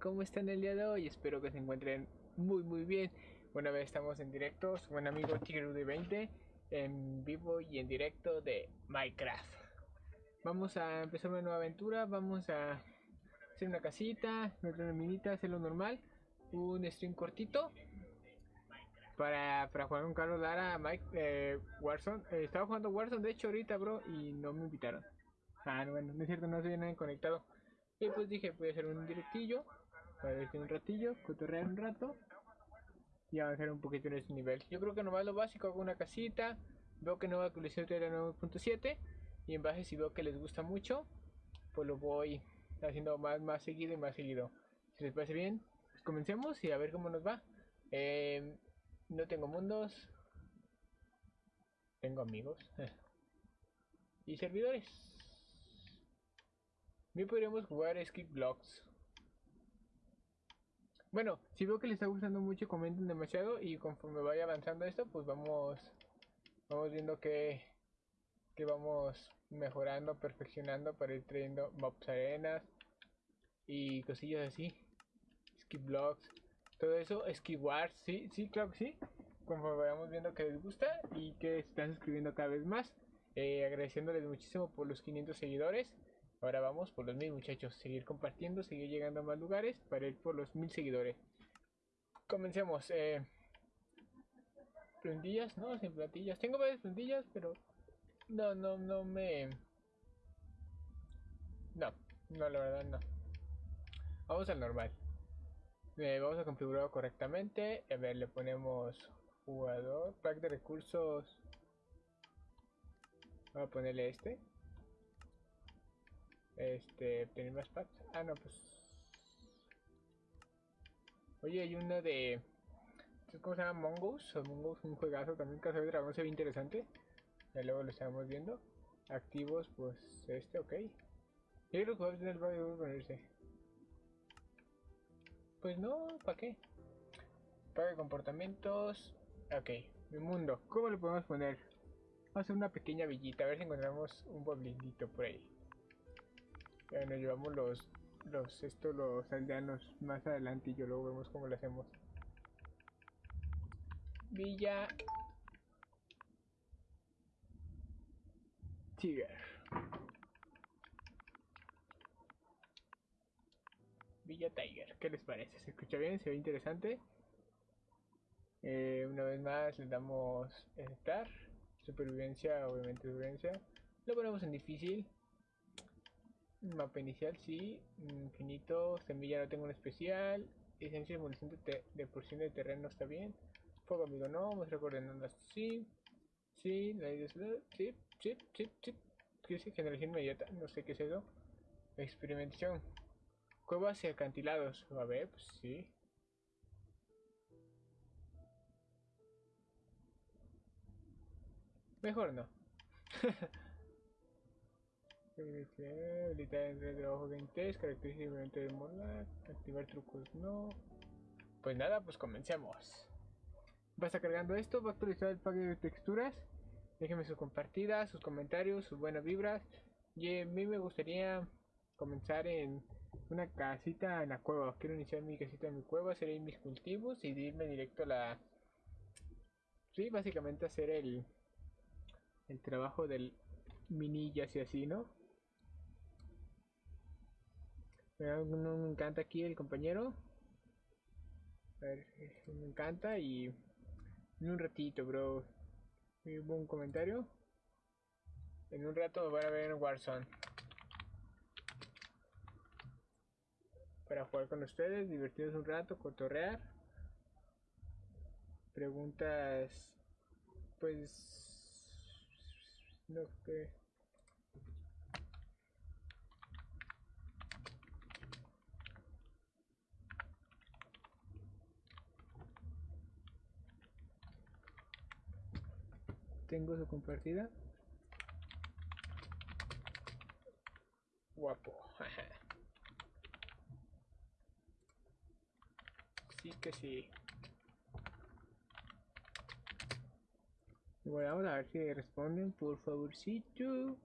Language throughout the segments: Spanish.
¿Cómo están el día de hoy? Espero que se encuentren muy muy bien. Una vez estamos en directo, su buen amigo Tigre 20 en vivo y en directo de Minecraft. Vamos a empezar una nueva aventura, vamos a hacer una casita, una minita, hacer lo normal, un stream cortito para, para jugar con Carlos Lara, Mike, eh, Warzone. Eh, estaba jugando Warzone de hecho ahorita, bro, y no me invitaron. Ah, bueno, no es cierto, no se vienen conectado. Y pues dije, voy a hacer un directillo, para ver un ratillo, cotorrear un rato y avanzar un poquito en este nivel. Yo creo que nomás lo básico, hago una casita, veo que no va a actualizar la 9.7 y en base si veo que les gusta mucho, pues lo voy haciendo más, más seguido y más seguido. Si les parece bien, pues comencemos y a ver cómo nos va. Eh, no tengo mundos, tengo amigos y servidores. Bien podríamos jugar Skip Blocks. Bueno, si veo que les está gustando mucho, comenten demasiado y conforme vaya avanzando esto, pues vamos vamos viendo que, que vamos mejorando, perfeccionando para ir trayendo mobs arenas y cosillas así. Skip blocks, todo eso, skip wars, sí, sí, claro que sí. Conforme vayamos viendo que les gusta y que están suscribiendo cada vez más. Eh, agradeciéndoles muchísimo por los 500 seguidores. Ahora vamos por los mil muchachos. Seguir compartiendo, seguir llegando a más lugares para ir por los mil seguidores. Comencemos. Eh, plantillas, no, sin plantillas. Tengo varias plantillas, pero no, no, no me. No, no, la verdad no. Vamos al normal. Eh, vamos a configurarlo correctamente. A ver, le ponemos jugador, pack de recursos. Vamos a ponerle este. Este, tener más packs. Ah, no, pues. Oye, hay uno de. ¿Cómo se llama? Mongoose. O Mongoose, un juegazo también. Casa de Dragón se ve interesante. Ya luego lo estamos viendo. Activos, pues este, ok. Que va a tener valor ponerse. Pues no, ¿para qué? Paga comportamientos. Ok, mi mundo. ¿Cómo le podemos poner? Vamos a hacer una pequeña villita, a ver si encontramos un pueblito por ahí. Ya nos llevamos los, los, estos, los aldeanos más adelante y yo luego vemos cómo lo hacemos. Villa Tiger. Villa Tiger, ¿qué les parece? ¿Se escucha bien? ¿Se ve interesante? Eh, una vez más le damos estar. Supervivencia, obviamente supervivencia. Lo ponemos en difícil. Mapa inicial, sí. Infinito. Semilla no tengo un especial. Esencia de, de porción de terreno está bien. Fuego amigo no. Muestra coordenadas sí. Sí. La idea sí. Sí. Sí. Sí. ¿Qué es generación inmediata? No sé qué es eso. Experimentación. Cuevas y acantilados. A ver, pues sí. Mejor no. Habilitar entre trabajo 20, característicamente de mola, activar trucos no. Pues nada, pues comencemos. Va a cargando esto, va a actualizar el pack de texturas. Déjenme sus compartidas, sus comentarios, sus buenas vibras. Y a mí me gustaría comenzar en una casita en la cueva. Quiero iniciar mi casita en mi cueva, hacer mis cultivos y irme directo a la... Sí, básicamente hacer el, el trabajo del minillas y así, ¿no? No me encanta aquí el compañero. A ver, me encanta y en un ratito, bro. Hubo un comentario. En un rato me a ver en Warzone. Para jugar con ustedes, divertirnos un rato, cotorrear. Preguntas, pues, no sé. Tengo su compartida. Guapo. sí que sí. Bueno, vamos a ver si responden, por favorcito.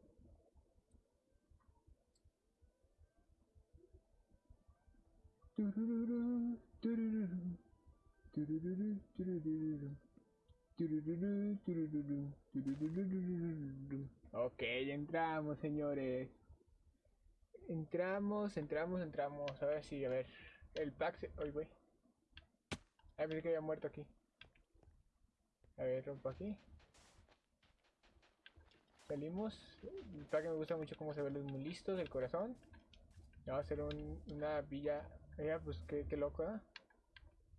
Turururu, turururu. Ok, entramos, señores. Entramos, entramos, entramos. A ver si, a ver. El pack se... Ay, güey. A ver que había muerto aquí. A ver, rompo aquí. Salimos. El pack me gusta mucho cómo se ven los muy listos del corazón. Vamos a hacer un, una villa. Mira, pues qué loco, ¿eh?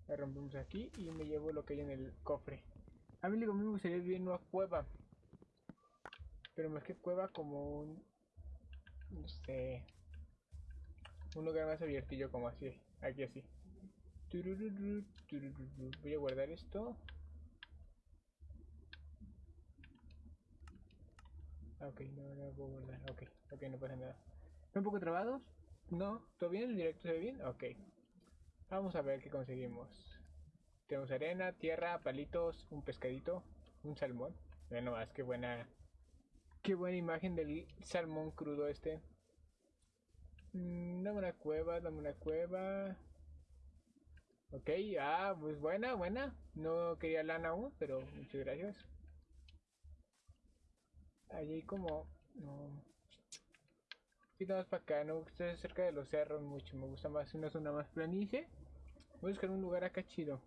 La rompemos aquí y me llevo lo que hay en el cofre. A mí a mí me gustaría una cueva. Pero más que cueva como un... No sé... Un lugar más abiertillo como así. Aquí así. Voy a guardar esto. Ok, no, no puedo guardar. Ok, ok, no pasa nada. ¿Están un poco trabados? No, ¿todo bien? ¿El directo se ve bien? Ok. Vamos a ver qué conseguimos. Tenemos arena, tierra, palitos, un pescadito, un salmón. Bueno, más qué buena. Qué buena imagen del salmón crudo este. Mm, dame una cueva, dame una cueva. Ok, ah, pues buena, buena. No quería lana aún, pero muchas gracias. Allí como... No. Sí, para acá, no estoy cerca de los cerros mucho. Me gusta más una zona más planicie. Voy a buscar un lugar acá chido.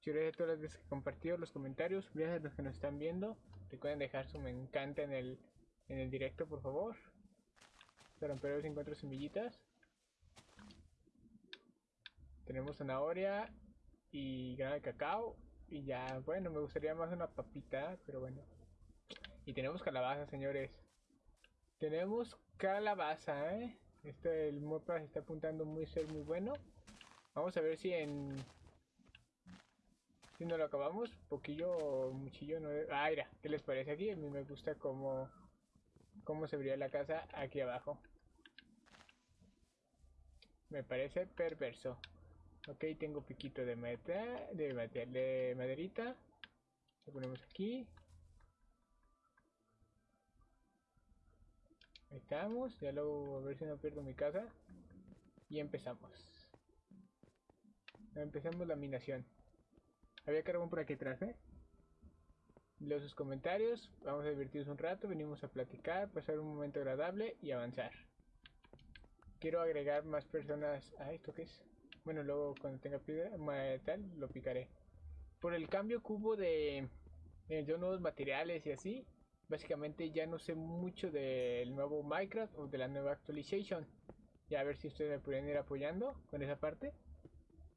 Muchas gracias a todas las que compartido los comentarios. Gracias a los que nos están viendo. Recuerden dejar su me encanta en el, en el directo, por favor. Para romper encuentro semillitas. Tenemos zanahoria y grano de cacao. Y ya, bueno, me gustaría más una papita, pero bueno. Y tenemos calabaza, señores. Tenemos calabaza, ¿eh? Este, el mapa se está apuntando muy ser muy bueno. Vamos a ver si en... Si no lo acabamos, poquillo o muchillo no... Ah, mira, ¿qué les parece aquí? A mí me gusta cómo... Cómo se vería la casa aquí abajo. Me parece perverso. Ok, tengo piquito de meta, de, de maderita. Lo ponemos aquí. Ahí estamos, ya luego a ver si no pierdo mi casa. Y empezamos. Empezamos la minación. Había carbón por aquí atrás, ¿eh? Leo sus comentarios, vamos a divertirnos un rato, venimos a platicar, pasar un momento agradable y avanzar. Quiero agregar más personas... Ah, ¿esto qué es? Bueno, luego cuando tenga piedra, tal, lo picaré. Por el cambio cubo de... Eh, de nuevos materiales y así, básicamente ya no sé mucho del nuevo Minecraft o de la nueva actualización. Ya a ver si ustedes me pueden ir apoyando con esa parte.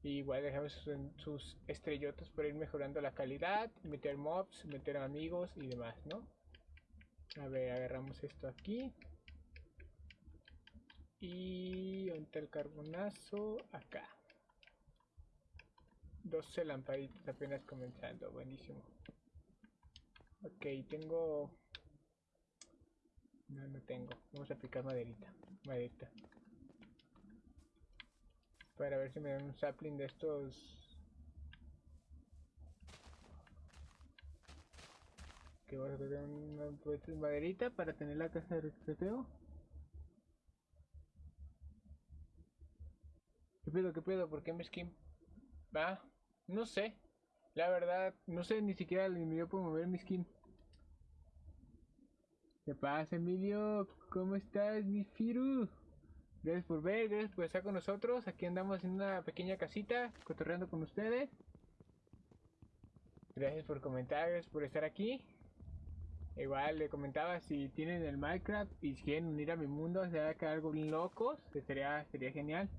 Y igual dejamos sus, estrellotas para ir mejorando la calidad, meter mobs, meter amigos y demás, ¿no? A ver, agarramos esto aquí. Y ¿dónde el carbonazo? Acá. 12 lamparitas apenas comenzando, buenísimo. Ok, tengo no, no tengo. Vamos a aplicar maderita. Maderita. Para ver si me dan un sapling de estos. Que voy a sacar una maderita para tener la casa de recreteo. ¿Qué pedo? ¿Qué pedo? ¿Por qué me skin? Va, no sé. La verdad, no sé ni siquiera yo puedo mover mi skin. ¿Qué pasa, Emilio? ¿Cómo estás, mi Firu? Gracias por ver, gracias por estar con nosotros. Aquí andamos en una pequeña casita, cotorreando con ustedes. Gracias por comentar, gracias por estar aquí. Igual le comentaba si tienen el Minecraft y quieren unir a mi mundo, se va algo bien locos, sería, sería genial.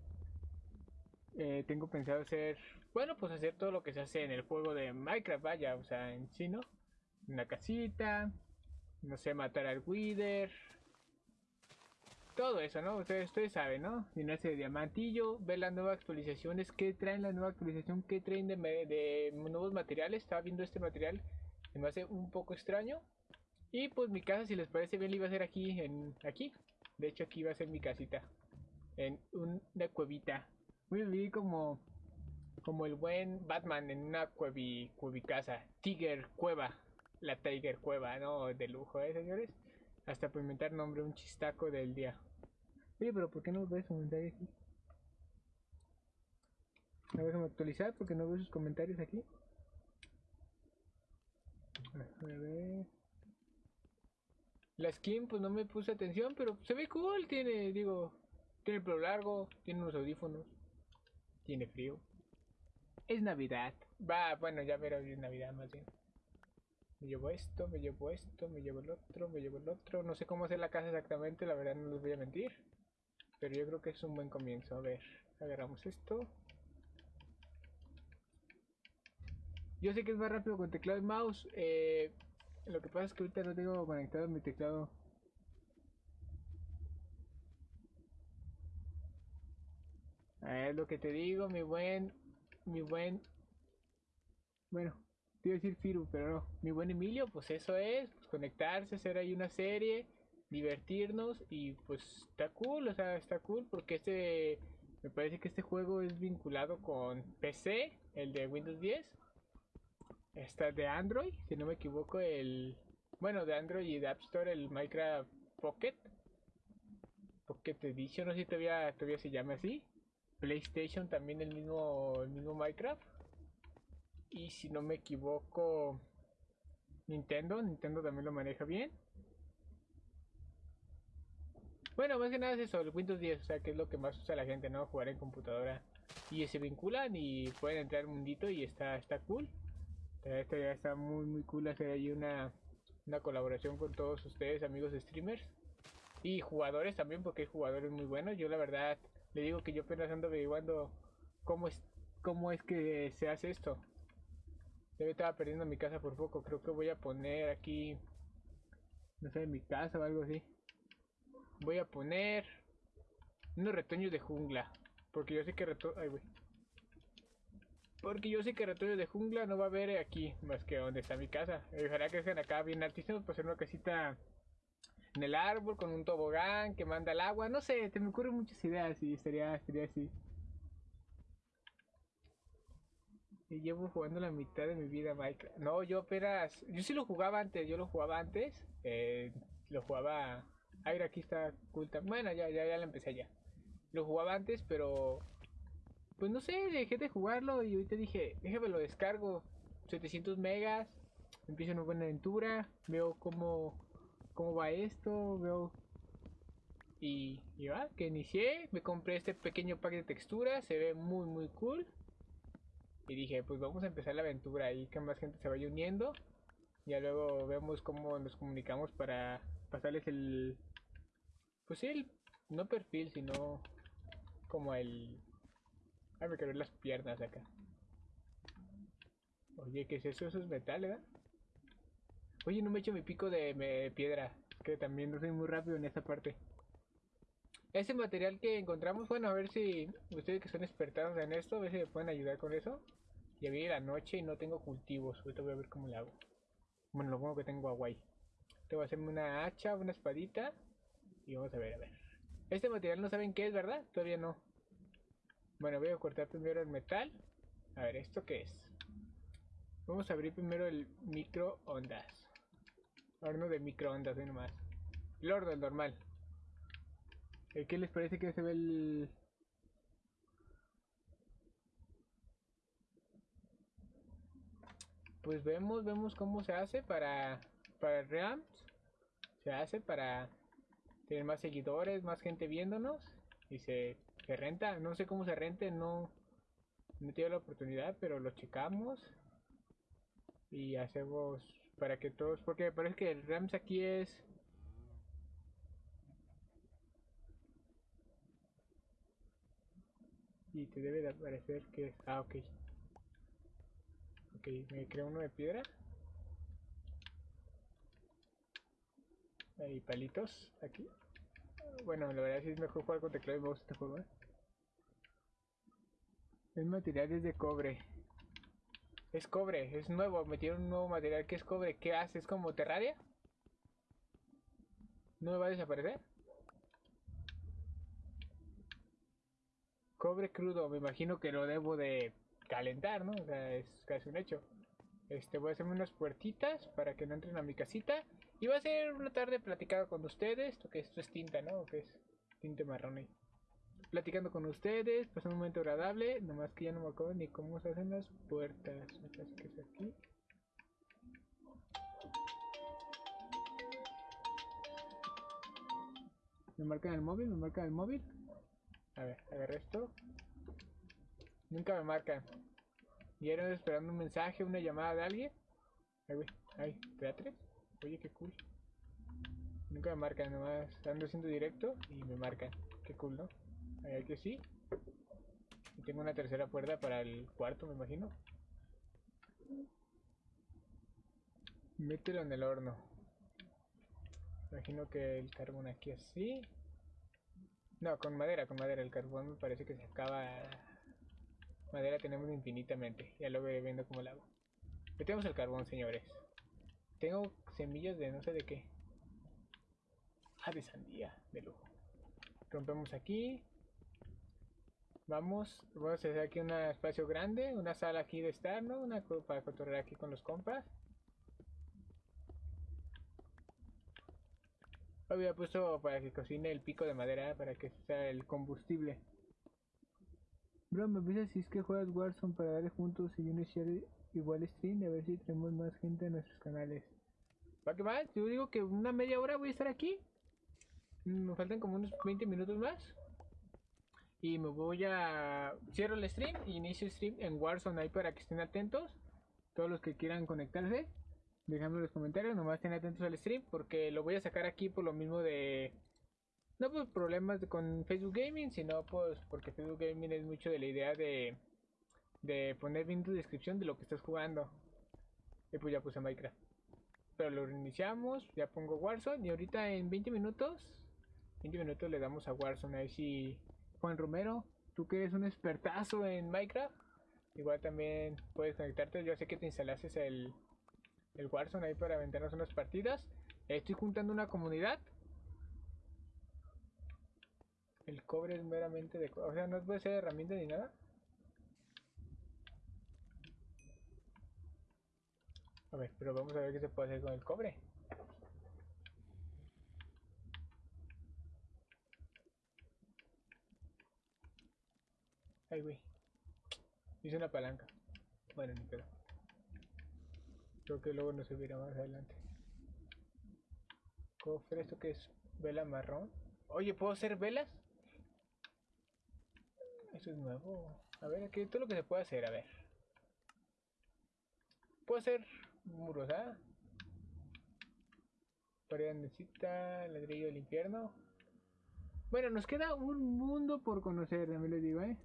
Eh, tengo pensado hacer, bueno, pues hacer todo lo que se hace en el juego de Minecraft, vaya, o sea, en chino. Una casita, no sé, matar al Wither. Todo eso, ¿no? Ustedes, ustedes saben, ¿no? Llenarse de diamantillo, ver las nuevas actualizaciones, qué traen la nueva actualización, qué traen de, de nuevos materiales. Estaba viendo este material, se me hace un poco extraño. Y pues mi casa, si les parece bien, la iba a ser aquí, en aquí. De hecho, aquí va a ser mi casita. En una cuevita. Voy a vivir como, como el buen Batman en una cuevi, casa Tiger Cueva la Tiger Cueva, ¿no? De lujo, ¿eh, señores? Hasta por inventar nombre, un chistaco del día. Oye, pero ¿por qué no ves comentario aquí? Ver, déjame actualizar porque no veo sus comentarios aquí. A ver. La skin, pues no me puse atención, pero se ve cool. Tiene, digo, tiene el pelo largo, tiene unos audífonos, tiene frío. Es Navidad. Va, bueno, ya verá es Navidad más bien. Me llevo esto, me llevo esto, me llevo el otro, me llevo el otro. No sé cómo hacer la casa exactamente, la verdad no les voy a mentir. Pero yo creo que es un buen comienzo. A ver, agarramos esto. Yo sé que es más rápido con teclado y mouse. Eh, lo que pasa es que ahorita no tengo conectado mi teclado. Es lo que te digo, mi buen, mi buen, bueno, te iba decir Firu, pero no, mi buen Emilio, pues eso es, pues conectarse, hacer ahí una serie, divertirnos y pues está cool, o sea, está cool porque este, me parece que este juego es vinculado con PC, el de Windows 10 Está de Android, si no me equivoco, el... Bueno, de Android y de App Store, el Minecraft Pocket. Pocket Edition, no sé si todavía, todavía se llama así. PlayStation también el mismo, el mismo Minecraft. Y si no me equivoco, Nintendo. Nintendo también lo maneja bien. Bueno, más que nada es eso, el Windows 10, o sea, que es lo que más usa la gente, ¿no? Jugar en computadora. Y se vinculan y pueden entrar al mundito y está, está cool. Esto ya está muy muy cool hacer ahí una, una colaboración con todos ustedes, amigos streamers. Y jugadores también, porque hay jugadores muy buenos. Yo la verdad le digo que yo apenas ando averiguando cómo es, cómo es que se hace esto. Yo estaba perdiendo mi casa por poco. Creo que voy a poner aquí, no sé, mi casa o algo así. Voy a poner unos retoños de jungla. Porque yo sé que reto... Ay, güey. Porque yo sé que retoños de jungla no va a haber aquí, más que donde está mi casa. Ojalá que sean acá bien altísimos para hacer una casita en el árbol con un tobogán que manda el agua. No sé, te me ocurren muchas ideas y estaría, estaría así. Llevo jugando la mitad de mi vida Minecraft. No, yo apenas... Yo sí lo jugaba antes, yo lo jugaba antes. Eh, lo jugaba... Ay, aquí está oculta. Bueno, ya, ya, ya la empecé ya. Lo jugaba antes, pero pues no sé, dejé de jugarlo y ahorita dije, déjame lo descargo. 700 megas, empiezo una buena aventura, veo cómo, cómo va esto, veo... Y, y va, que inicié, me compré este pequeño pack de texturas, se ve muy muy cool. Y dije, pues vamos a empezar la aventura y que más gente se vaya uniendo. Ya luego vemos cómo nos comunicamos para pasarles el... Pues sí, el... No perfil, sino como el Ay, me quedé las piernas acá. Oye, ¿qué es eso? Eso es metal, ¿verdad? Oye, no me echo mi pico de piedra. Que también no soy muy rápido en esta parte. Ese material que encontramos, bueno, a ver si ustedes que son expertos en esto, a ver si me pueden ayudar con eso. Ya viene la noche y no tengo cultivos. Ahorita voy a ver cómo le hago. Bueno, lo bueno que tengo agua ahí. Te voy a hacerme una hacha, una espadita. Y vamos a ver, a ver. Este material no saben qué es, ¿verdad? Todavía no. Bueno, voy a cortar primero el metal. A ver, ¿esto qué es? Vamos a abrir primero el microondas. Horno de microondas, no nomás. El horno, el normal. Eh, ¿Qué les parece que se ve el... Pues vemos, vemos cómo se hace para, para Rams. Se hace para tener más seguidores, más gente viéndonos. Y se renta, no sé cómo se rente, no, no he la oportunidad, pero lo checamos y hacemos para que todos, porque me parece que el RAMS aquí es y te debe de aparecer que ah ok ok, me creo uno de piedra hay palitos aquí bueno, la verdad es mejor jugar con teclado y mouse este juego, ¿eh? El material es de cobre. Es cobre, es nuevo, metieron un nuevo material que es cobre. ¿Qué hace? ¿Es como Terraria? ¿No me va a desaparecer? Cobre crudo, me imagino que lo debo de calentar, ¿no? O sea, es casi un hecho. Este, voy a hacerme unas puertitas para que no entren a mi casita. Y va a ser una tarde platicada con ustedes. Que esto es tinta, ¿no? Que es tinta marrón ahí. platicando con ustedes, pasando un momento agradable. Nomás que ya no me acuerdo ni cómo se hacen las puertas. Me parece que es aquí. Me marcan el móvil, me marcan el móvil. A ver, agarré esto. Nunca me marcan. Y era esperando un mensaje, una llamada de alguien. Ay, güey, ay, Beatriz. Oye, qué cool. Nunca me marcan, nomás ando haciendo directo y me marcan. Qué cool, ¿no? A ver que sí. Y tengo una tercera puerta para el cuarto, me imagino. Mételo en el horno. Imagino que el carbón aquí así. No, con madera, con madera. El carbón me parece que se acaba. Madera tenemos infinitamente. Ya lo voy viendo como lo hago. Metemos el carbón, señores. Tengo semillas de no sé de qué. Ah, de sandía, de lujo. Rompemos aquí. Vamos, vamos a hacer aquí un espacio grande, una sala aquí de estar, ¿no? Una para cotorrear aquí con los compas. Había puesto para que cocine el pico de madera para que sea el combustible. Bro, me avisas si es que juegas Warzone para darle juntos y iniciar igual stream a ver si tenemos más gente en nuestros canales. ¿Va que va? Yo digo que una media hora voy a estar aquí. Me faltan como unos 20 minutos más. Y me voy a... Cierro el stream y inicio el stream en Warzone ahí para que estén atentos. Todos los que quieran conectarse. Dejando los comentarios, nomás estén atentos al stream porque lo voy a sacar aquí por lo mismo de... No por problemas con Facebook Gaming, sino pues porque Facebook Gaming es mucho de la idea de, de poner bien tu descripción de lo que estás jugando. Y pues ya puse Minecraft. Pero lo reiniciamos, ya pongo Warzone y ahorita en 20 minutos, 20 minutos le damos a Warzone. Ahí si Juan Romero, tú que eres un expertazo en Minecraft, igual también puedes conectarte. Yo sé que te instalaste el, el Warzone ahí para aventarnos unas partidas. Estoy juntando una comunidad. El cobre es meramente de... O sea, no puede ser herramienta ni nada. A ver, pero vamos a ver qué se puede hacer con el cobre. Ay, güey. Hice una palanca. Bueno, ni pedo. Creo que luego nos subirá más adelante. Cofre, ¿esto que es? Vela marrón. Oye, ¿puedo hacer velas? Eso es nuevo. A ver, aquí todo lo que se puede hacer, a ver. Puedo hacer muros, ¿ah? Pared ladrillo del infierno. Bueno, nos queda un mundo por conocer, me lo digo, ¿eh?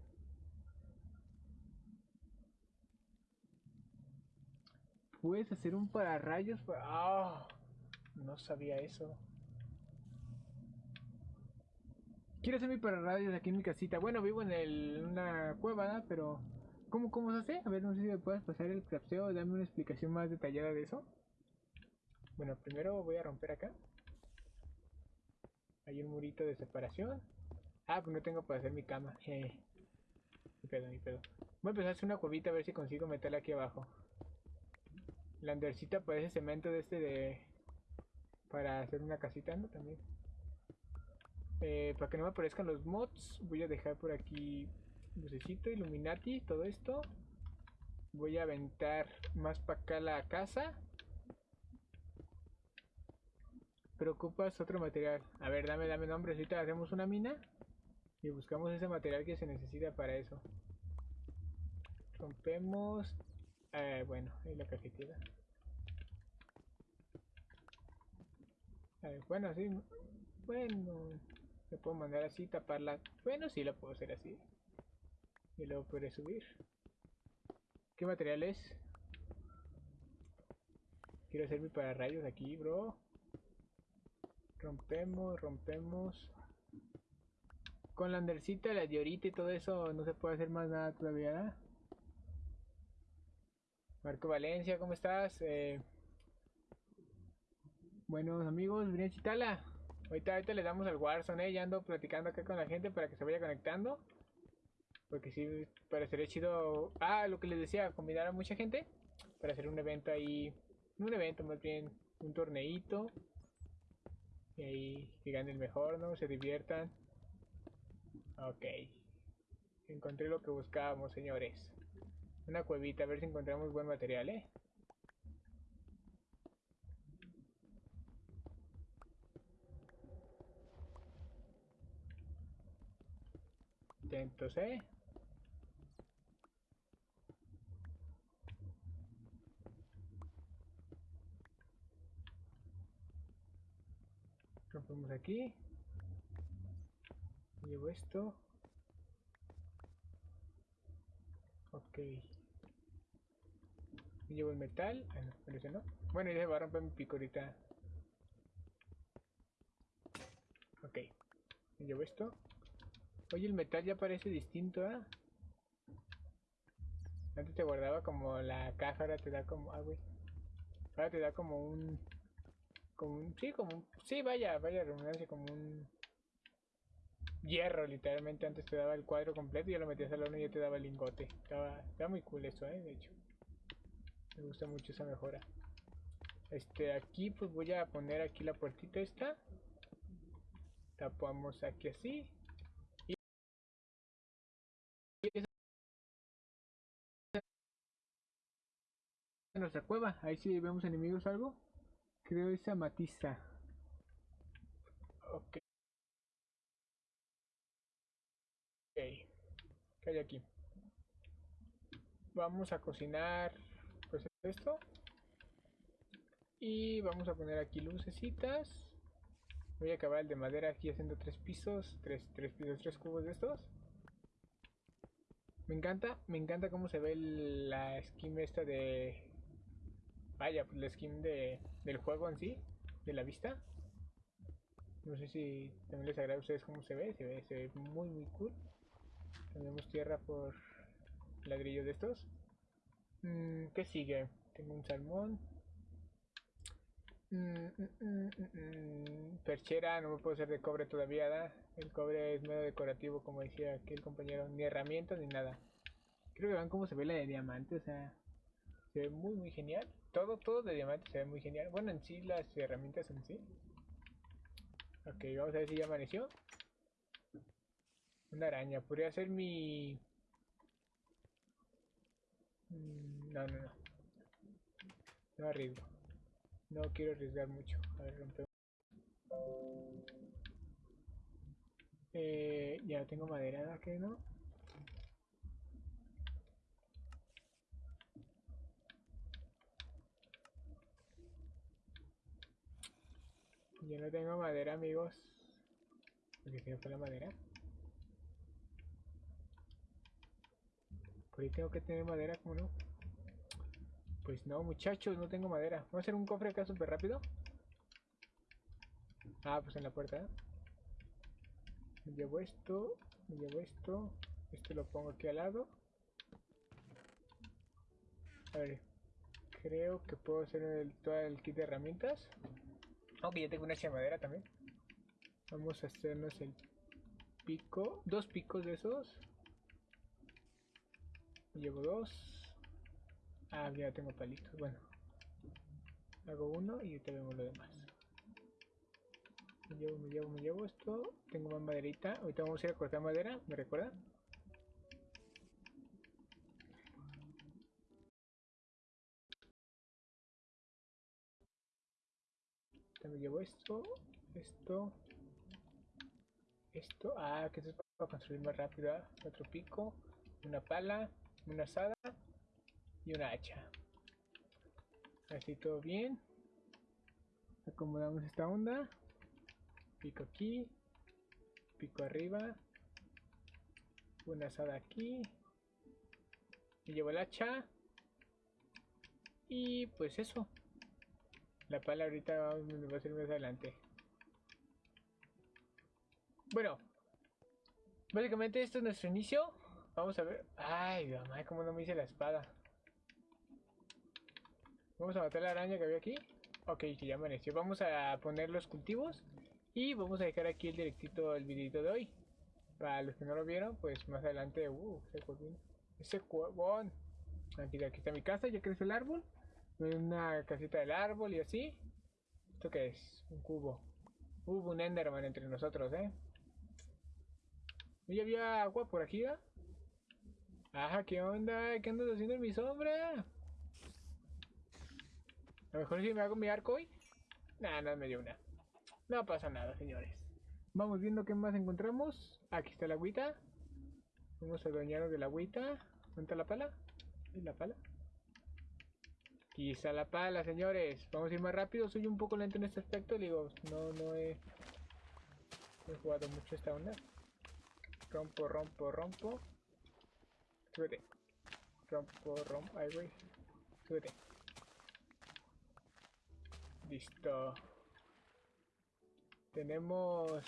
Puedes hacer un pararrayos para... ¡Ah! No sabía eso. Quiero hacer mi pararrayos aquí en mi casita. Bueno, vivo en el, una cueva, pero... ¿Cómo, ¿Cómo se hace? A ver, no sé si me puedes pasar el crafteo. Dame una explicación más detallada de eso. Bueno, primero voy a romper acá. Hay un murito de separación. Ah, pues no tengo para hacer mi cama. Eh. Ni pedo, ni pedo. Voy a empezar a hacer una cuevita a ver si consigo meterla aquí abajo. La andercita parece cemento de este de... Para hacer una casita, ¿no? También. Eh, para que no me aparezcan los mods, voy a dejar por aquí lucecito, Illuminati, todo esto. Voy a aventar más para acá la casa. Pero ocupas otro material. A ver, dame, dame nombre. Ahorita hacemos una mina. Y buscamos ese material que se necesita para eso. Rompemos eh, bueno, ahí la cajetilla. bueno, sí. Bueno, le puedo mandar así, taparla. Bueno, sí, la puedo hacer así. Y luego podré subir. ¿Qué material es? Quiero hacer mi pararrayos aquí, bro. Rompemos, rompemos. Con la andercita, la diorita y todo eso no se puede hacer más nada todavía, Marco Valencia, ¿cómo estás? Eh, buenos amigos, Brian Chitala. Ahorita, ahorita le damos al Warzone, eh, ya ando platicando acá con la gente para que se vaya conectando. Porque sí, parecería chido. Ah, lo que les decía, combinar a mucha gente para hacer un evento ahí. Un evento más bien, un torneito. Y ahí que gane el mejor, ¿no? Se diviertan. Ok. Encontré lo que buscábamos, señores. Una cuevita, a ver si encontramos buen material, ¿eh? Atentos, ¿eh? Rompemos aquí. Llevo esto. Ok. Llevo el metal. Ah, no, parece no. Bueno, ya se va a romper mi pico ahorita. Ok. Llevo esto. Oye, el metal ya parece distinto, ¿ah? Antes te guardaba como la caja, ahora te da como... Ah, güey. Ahora te da como un... Como un... Sí, como un... Sí, vaya, vaya redundancia, como un... Hierro, literalmente. Antes te daba el cuadro completo y ya lo metías al horno y ya te daba el lingote. Estaba, muy cool eso, ¿eh? De hecho. Me gusta mucho esa mejora. Este, aquí pues voy a poner aquí la puertita esta. Tapamos aquí así. Nuestra cueva. Ahí si vemos enemigos algo. Creo esa matiza. Ok. Ok. ¿Qué hay aquí? Vamos a cocinar pues esto. Y vamos a poner aquí lucecitas. Voy a acabar el de madera aquí haciendo tres pisos. Tres, tres pisos, tres cubos de estos. Me encanta, me encanta cómo se ve la skin esta de Vaya, pues la skin de, del juego en sí, de la vista. No sé si también les agrada a ustedes cómo se ve, se ve, se ve muy muy cool. Tenemos tierra por ladrillos de estos. Mm, ¿Qué sigue? Tengo un salmón. Mm, mm, Perchera, no me puedo hacer de cobre todavía, ¿da? El cobre es medio decorativo, como decía aquí el compañero. Ni herramientas ni nada. Creo que vean cómo se ve la de diamante, o sea, se ve muy muy genial. Todo, todo de diamante se ve muy genial. Bueno, en sí, las herramientas en sí. Ok, vamos a ver si ya amaneció. Una araña. Podría ser mi... Mm, no, no, no. No arriesgo. No quiero arriesgar mucho. A ver, rompemos. Eh, ya tengo madera, ¿qué no? Yo no tengo madera, amigos. Porque qué fue la madera. Por ahí tengo que tener madera, ¿cómo no? Pues no, muchachos, no tengo madera. Vamos a hacer un cofre acá súper rápido. Ah, pues en la puerta. ¿eh? Llevo esto, llevo esto. Esto lo pongo aquí al lado. A ver, creo que puedo hacer todo el kit de herramientas. Aunque ya tengo una chamadera también. Vamos a hacernos el pico. Dos picos de esos. Llevo dos. Ah, ya tengo palitos. Bueno. Hago uno y te vemos lo demás. Me llevo, me llevo, me llevo esto. Tengo más maderita. Ahorita vamos a ir a cortar madera. ¿Me recuerdan? También llevo esto, esto, esto. Ah, que esto es para construir más rápido. ¿ah? Otro pico, una pala, una asada y una hacha. Así todo bien. Acomodamos esta onda. Pico aquí, pico arriba, una asada aquí. Y llevo el hacha. Y pues eso. La pala ahorita va a ser más adelante. Bueno. Básicamente esto es nuestro inicio. Vamos a ver. Ay, mamá, cómo no me hice la espada. Vamos a matar la araña que había aquí. Ok, que ya amaneció. Vamos a poner los cultivos. Y vamos a dejar aquí el directito el videito de hoy. Para los que no lo vieron, pues más adelante. Uh, ese cuevón. Aquí, aquí está mi casa, ya creció el árbol una casita del árbol y así. ¿Esto qué es? Un cubo. Hubo un Enderman entre nosotros, ¿eh? ¿Ya había agua por aquí, ¿ah? Ajá, ¿qué onda? ¿Qué andas haciendo en mi sombra? A lo mejor si me hago mi arco hoy. Nah, no me dio una. No pasa nada, señores. Vamos viendo qué más encontramos. Aquí está la agüita. Vamos a doñarnos de la agüita. ¿Dónde está la pala? ¿Es la pala? Aquí está la pala, señores. Vamos a ir más rápido. Soy un poco lento en este aspecto. Digo, no, no he, jugado mucho esta onda. Rompo, rompo, rompo. Súbete. Rompo, rompo. Ay, güey. Súbete. Listo. Tenemos...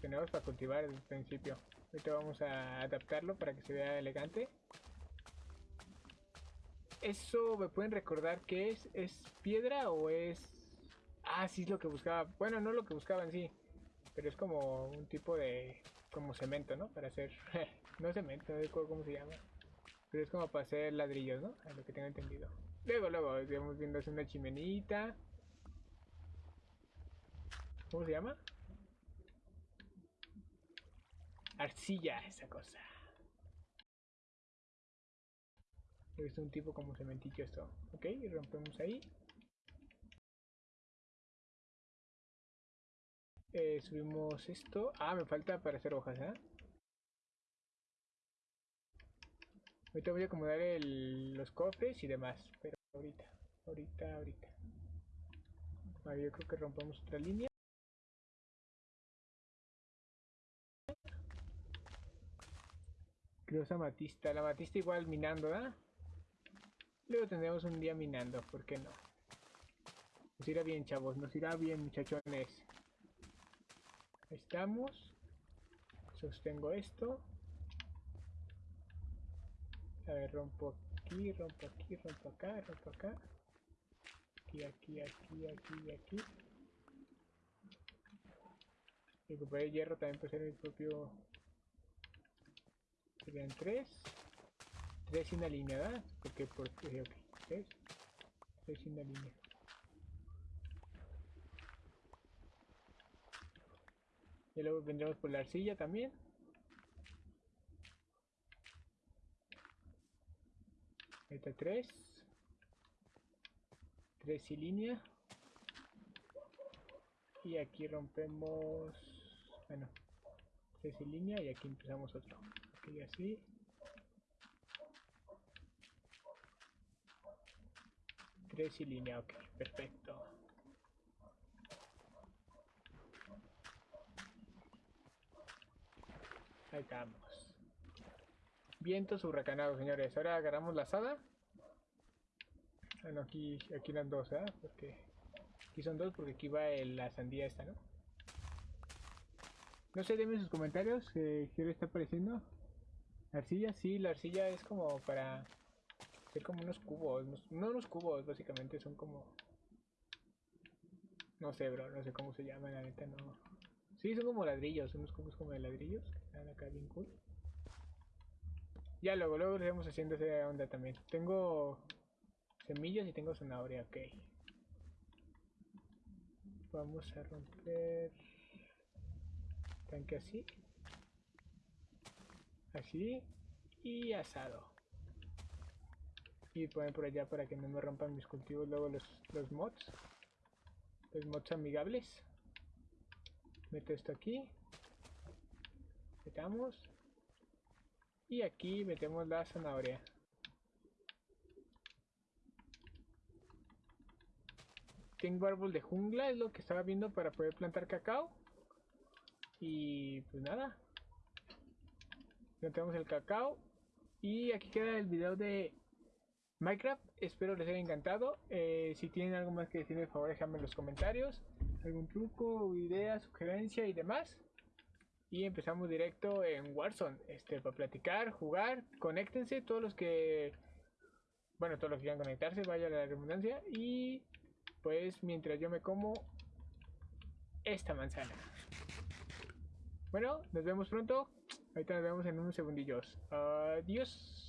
Tenemos para cultivar desde el principio. Ahorita vamos a adaptarlo para que se vea elegante. Eso me pueden recordar que es, es piedra o es... Ah, sí es lo que buscaba. Bueno, no lo que buscaba en sí. Pero es como un tipo de... Como cemento, ¿no? Para hacer... no cemento, no recuerdo cómo se llama. Pero es como para hacer ladrillos, ¿no? A lo que tengo entendido. Luego, luego, estamos viendo es una chimenita. ¿Cómo se llama? Arcilla, esa cosa. He visto un tipo como cementillo esto. Ok, rompemos ahí. Eh, subimos esto. Ah, me falta para hacer hojas, ¿eh? Ahorita voy a acomodar los cofres y demás. Pero ahorita, ahorita, ahorita. A ver, yo creo que rompamos otra línea. Creo esa matista. La matista igual minando, ¿verdad? Luego tendremos un día minando, ¿por qué no? Nos irá bien, chavos. Nos irá bien, muchachones. Ahí estamos. Sostengo esto. A ver, rompo aquí, rompo aquí, rompo acá, rompo acá. Aquí, aquí, aquí, aquí aquí. Recuperé hierro también puede ser mi propio... Serían tres. Sin la línea, ¿verdad? Porque por... Ok, tres. Tres sin la línea. Y luego vendremos por la arcilla también. Está 3. 3 y línea. Y aquí rompemos... Bueno, 3 y línea y aquí empezamos otro. Aquí así. Y línea, ok, perfecto. Ahí estamos. Vientos huracanados, señores. Ahora agarramos la asada. Bueno, aquí, aquí eran dos, ¿eh? Porque aquí son dos porque aquí va el, la sandía esta, ¿no? No sé, denme sus comentarios. Eh, ¿Qué le está pareciendo? ¿La arcilla? Sí, la arcilla es como para hacer como unos cubos. No unos cubos, básicamente son como... No sé, bro, no sé cómo se llama, la neta, no... Sí, son como ladrillos, unos cubos como de ladrillos. Están acá bien cool. Ya luego, luego iremos haciendo esa onda también. Tengo semillas y tengo zanahoria, ok. Vamos a romper tanque así. Así. Y asado. Y poner por allá para que no me rompan mis cultivos luego los, los mods. Los mods amigables. Meto esto aquí. Metamos. Y aquí metemos la zanahoria. Tengo árbol de jungla, es lo que estaba viendo para poder plantar cacao. Y pues nada. Plantamos el cacao. Y aquí queda el video de Minecraft. Espero les haya encantado. Eh, si tienen algo más que decirme, por favor, déjame en los comentarios. Algún truco, idea, sugerencia y demás y empezamos directo en Warzone este para platicar jugar conéctense todos los que bueno todos los que quieran conectarse vaya la redundancia y pues mientras yo me como esta manzana bueno nos vemos pronto ahorita nos vemos en unos segundillos adiós